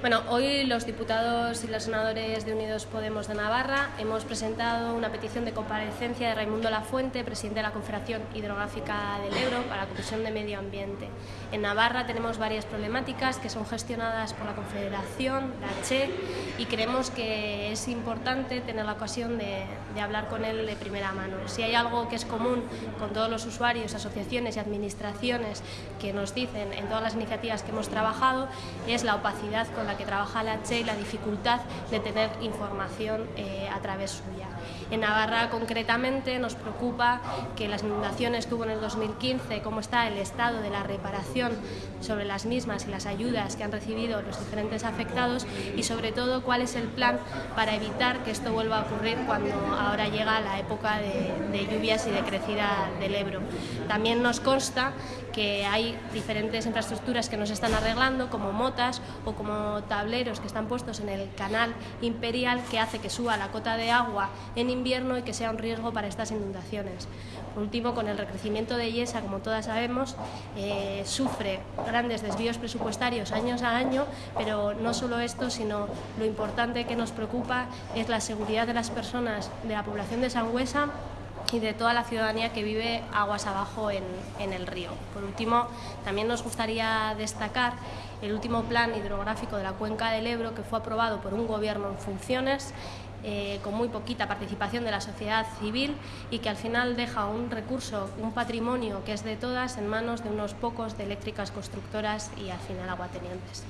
Bueno, hoy los diputados y los senadores de Unidos Podemos de Navarra hemos presentado una petición de comparecencia de Raimundo Lafuente, presidente de la Confederación Hidrográfica del Ebro, para la Comisión de Medio Ambiente. En Navarra tenemos varias problemáticas que son gestionadas por la Confederación, la CHE, y creemos que es importante tener la ocasión de, de hablar con él de primera mano. Si hay algo que es común con todos los usuarios, asociaciones y administraciones que nos dicen en todas las iniciativas que hemos trabajado, es la opacidad con la que trabaja la CHE y la dificultad de tener información eh, a través suya. En Navarra concretamente nos preocupa que las inundaciones que hubo en el 2015, cómo está el estado de la reparación sobre las mismas y las ayudas que han recibido los diferentes afectados y sobre todo cuál es el plan para evitar que esto vuelva a ocurrir cuando ahora llega la época de, de lluvias y de crecida del Ebro. También nos consta que hay diferentes infraestructuras que nos están arreglando como motas o como tableros que están puestos en el canal imperial que hace que suba la cota de agua en invierno y que sea un riesgo para estas inundaciones. Por último, con el recrecimiento de Yesa, como todas sabemos, eh, sufre grandes desvíos presupuestarios años a año, pero no solo esto, sino lo importante que nos preocupa es la seguridad de las personas de la población de Sangüesa y de toda la ciudadanía que vive aguas abajo en, en, el río. Por último, también nos gustaría destacar el último plan hidrográfico de la cuenca del Ebro que fue aprobado por un gobierno en funciones eh, con muy poquita participación de la sociedad civil y que al final deja un recurso, un patrimonio que es de todas en manos de unos pocos de eléctricas constructoras y al final aguatenientes.